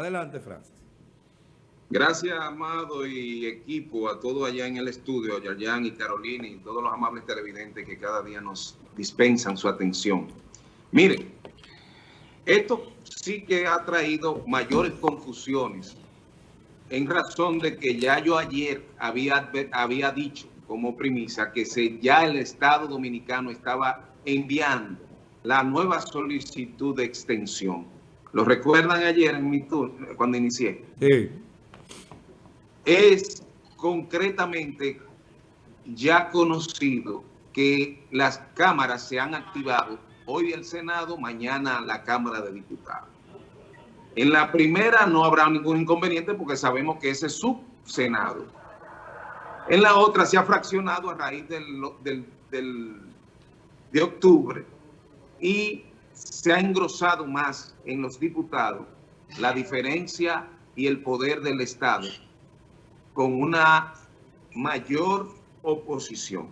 Adelante, Francis. Gracias, Amado y equipo, a todos allá en el estudio, a Yayan y Carolina y todos los amables televidentes que cada día nos dispensan su atención. Miren, esto sí que ha traído mayores confusiones en razón de que ya yo ayer había, había dicho como premisa que se, ya el Estado Dominicano estaba enviando la nueva solicitud de extensión. ¿Lo recuerdan ayer en mi turno, cuando inicié? Sí. Es concretamente ya conocido que las cámaras se han activado hoy el Senado, mañana la Cámara de Diputados. En la primera no habrá ningún inconveniente porque sabemos que ese es su Senado. En la otra se ha fraccionado a raíz del, de octubre y se ha engrosado más en los diputados la diferencia y el poder del Estado con una mayor oposición.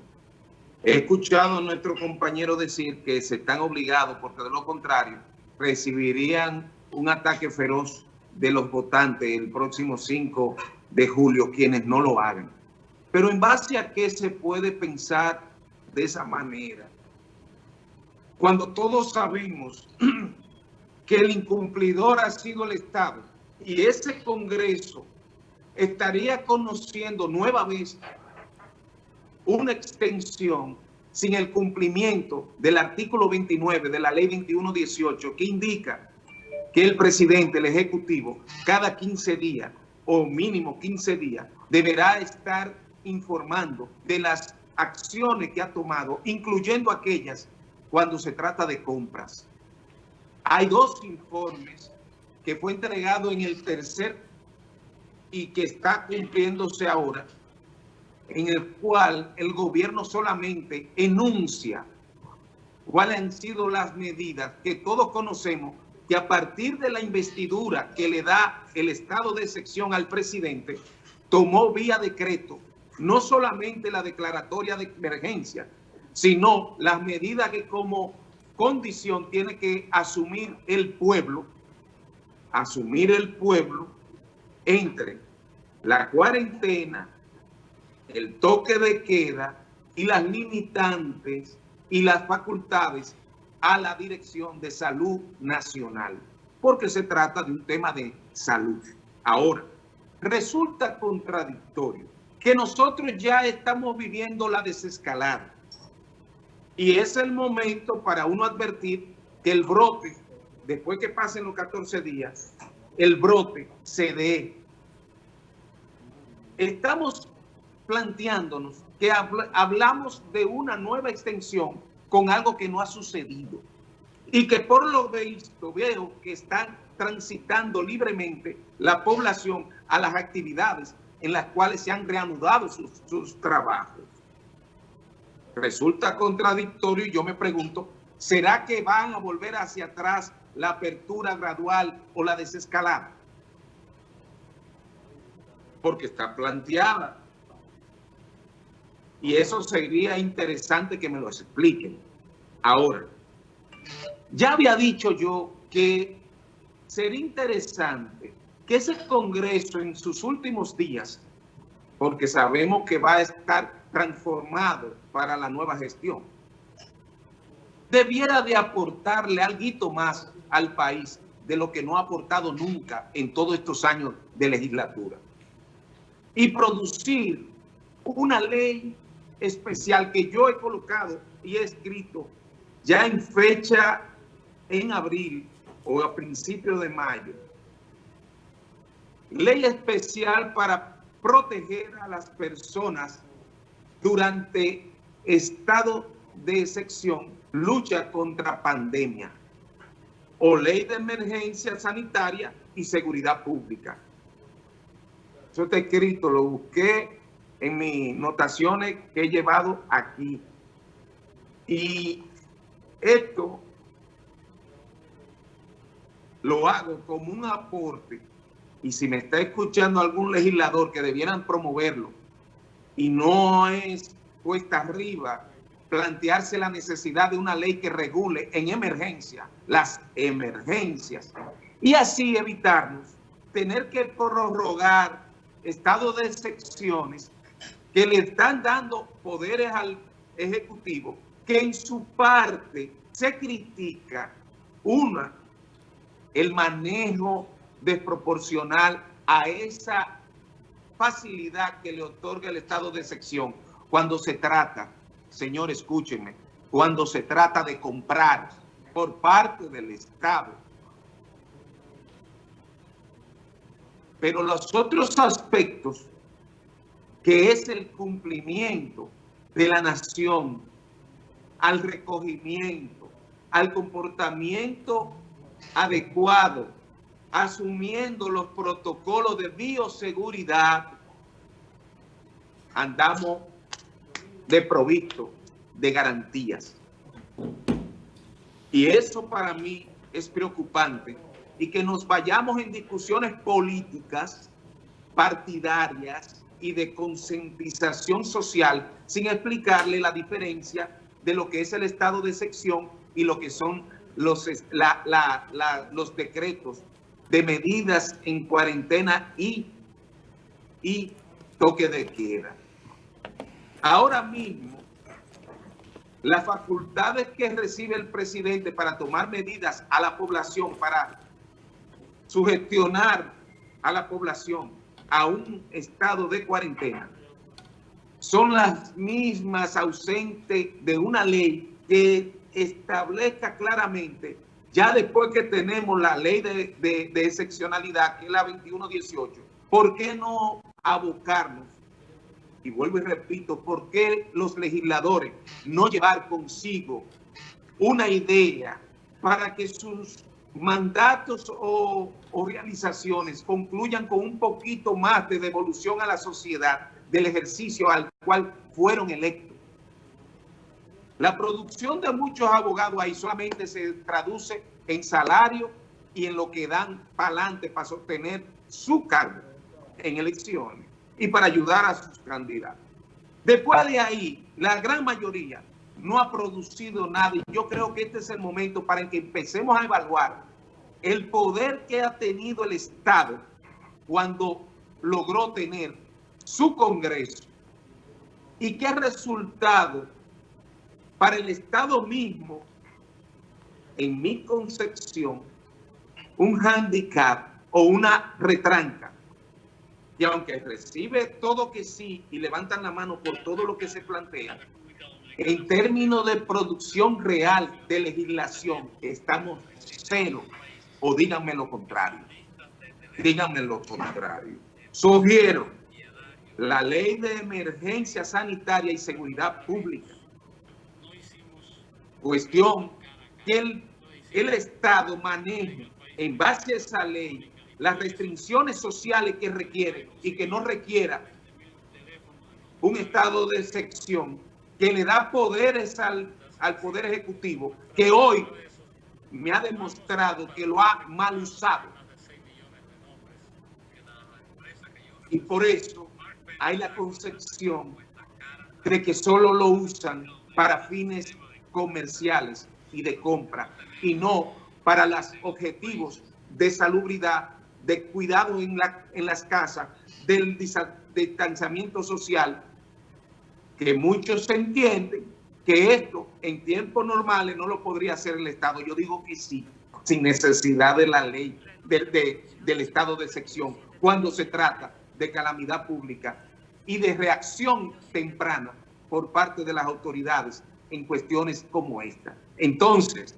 He escuchado a nuestro compañero decir que se están obligados porque de lo contrario recibirían un ataque feroz de los votantes el próximo 5 de julio, quienes no lo hagan. Pero en base a qué se puede pensar de esa manera, cuando todos sabemos que el incumplidor ha sido el Estado y ese Congreso estaría conociendo nueva vez una extensión sin el cumplimiento del artículo 29 de la ley 2118 que indica que el presidente, el ejecutivo, cada 15 días o mínimo 15 días deberá estar informando de las acciones que ha tomado, incluyendo aquellas cuando se trata de compras. Hay dos informes que fue entregado en el tercer y que está cumpliéndose ahora, en el cual el gobierno solamente enuncia cuáles han sido las medidas que todos conocemos que a partir de la investidura que le da el estado de excepción al presidente, tomó vía decreto no solamente la declaratoria de emergencia, sino las medidas que como condición tiene que asumir el pueblo, asumir el pueblo entre la cuarentena, el toque de queda y las limitantes y las facultades a la Dirección de Salud Nacional, porque se trata de un tema de salud. Ahora, resulta contradictorio que nosotros ya estamos viviendo la desescalada y es el momento para uno advertir que el brote, después que pasen los 14 días, el brote se dé. Estamos planteándonos que hablamos de una nueva extensión con algo que no ha sucedido. Y que por lo visto veo que están transitando libremente la población a las actividades en las cuales se han reanudado sus, sus trabajos resulta contradictorio y yo me pregunto, ¿será que van a volver hacia atrás la apertura gradual o la desescalada? Porque está planteada. Y eso sería interesante que me lo expliquen. Ahora, ya había dicho yo que sería interesante que ese Congreso en sus últimos días, porque sabemos que va a estar transformado para la nueva gestión. Debiera de aportarle algo más al país de lo que no ha aportado nunca en todos estos años de legislatura. Y producir una ley especial que yo he colocado y he escrito ya en fecha en abril o a principios de mayo. Ley especial para proteger a las personas durante estado de excepción, lucha contra pandemia o ley de emergencia sanitaria y seguridad pública. Eso está escrito, lo busqué en mis notaciones que he llevado aquí. Y esto lo hago como un aporte. Y si me está escuchando algún legislador que debieran promoverlo, y no es cuesta arriba plantearse la necesidad de una ley que regule en emergencia las emergencias. Y así evitarnos tener que prorrogar estado de excepciones que le están dando poderes al Ejecutivo, que en su parte se critica, una, el manejo desproporcional a esa facilidad que le otorga el estado de excepción cuando se trata, señor, escúchenme, cuando se trata de comprar por parte del Estado. Pero los otros aspectos, que es el cumplimiento de la nación al recogimiento, al comportamiento adecuado, asumiendo los protocolos de bioseguridad, andamos de provisto de garantías. Y eso para mí es preocupante y que nos vayamos en discusiones políticas, partidarias y de concientización social sin explicarle la diferencia de lo que es el estado de sección y lo que son los, los decretos de medidas en cuarentena y, y toque de queda. Ahora mismo, las facultades que recibe el presidente para tomar medidas a la población, para sugestionar a la población a un estado de cuarentena, son las mismas ausentes de una ley que establezca claramente, ya después que tenemos la ley de, de excepcionalidad, que es la 2118, ¿por qué no abocarnos y vuelvo y repito, ¿por qué los legisladores no llevar consigo una idea para que sus mandatos o, realizaciones concluyan con un poquito más de devolución a la sociedad del ejercicio al cual fueron electos? La producción de muchos abogados ahí solamente se traduce en salario y en lo que dan para adelante para sostener su cargo en elecciones y para ayudar a sus candidatos. Después de ahí, la gran mayoría no ha producido nada y yo creo que este es el momento para que empecemos a evaluar el poder que ha tenido el Estado cuando logró tener su Congreso y qué resultado para el Estado mismo, en mi concepción, un handicap o una retranca y aunque recibe todo que sí y levantan la mano por todo lo que se plantea, en términos de producción real de legislación, estamos cero. O díganme lo contrario. Díganme lo contrario. Sugiero la ley de emergencia sanitaria y seguridad pública. Cuestión que el, Estado maneje en base a esa ley las restricciones sociales que requiere y que no requiera un estado de excepción que le da poderes al, al Poder Ejecutivo, que hoy me ha demostrado que lo ha mal usado. Y por eso hay la concepción de que solo lo usan para fines comerciales y de compra y no para los objetivos de salubridad de cuidado en, la, en las casas, del distanciamiento social, que muchos entienden que esto en tiempos normales no lo podría hacer el Estado. Yo digo que sí, sin necesidad de la ley del estado de sección, cuando se trata de calamidad pública y de reacción temprana por parte de las autoridades en cuestiones como esta. Entonces,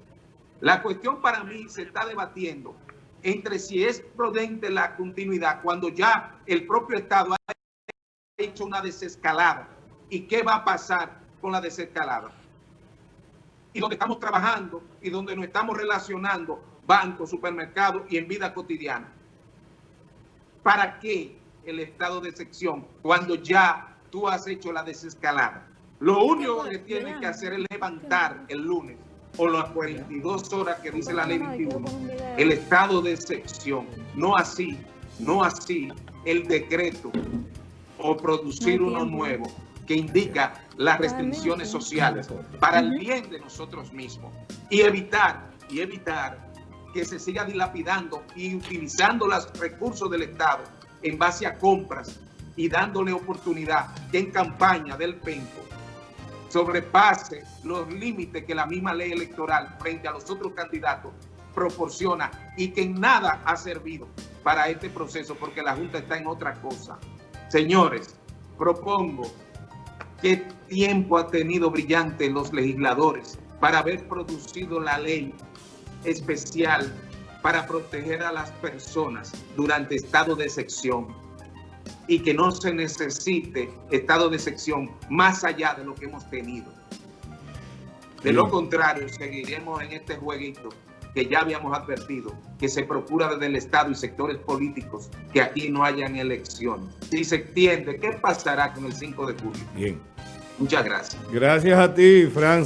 la cuestión para mí se está debatiendo entre si es prudente la continuidad cuando ya el propio Estado ha hecho una desescalada. ¿Y qué va a pasar con la desescalada? Y donde estamos trabajando y donde nos estamos relacionando bancos, supermercados y en vida cotidiana. ¿Para qué el estado de sección cuando ya tú has hecho la desescalada? Lo único que tienes que hacer es levantar el lunes o las 42 horas que dice la ley 21, el estado de excepción, no así, no así el decreto o producir uno nuevo que indica las restricciones sociales para el bien de nosotros mismos y evitar, y evitar que se siga dilapidando y utilizando los recursos del Estado en base a compras y dándole oportunidad que en campaña del PENCO sobrepase los límites que la misma ley electoral frente a los otros candidatos proporciona y que en nada ha servido para este proceso porque la Junta está en otra cosa. Señores, propongo qué tiempo ha tenido brillante los legisladores para haber producido la ley especial para proteger a las personas durante estado de sección y que no se necesite estado de sección más allá de lo que hemos tenido. De lo contrario, seguiremos en este jueguito que ya habíamos advertido, que se procura desde el Estado y sectores políticos que aquí no hayan elecciones. Si se entiende, ¿qué pasará con el 5 de julio? Bien. Muchas gracias. Gracias a ti, Fran.